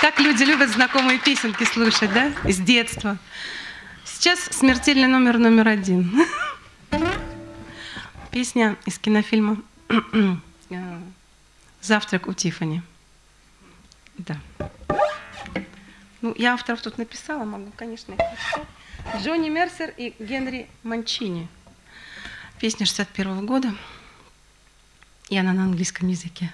Как люди любят знакомые песенки слушать, да? с детства. Сейчас смертельный номер номер один. Песня из кинофильма «Завтрак у Тифани. Да. Ну, я авторов тут написала, могу, конечно, их прочитать. Джонни Мерсер и Генри Манчини. Песня 61 -го года. И она на английском языке.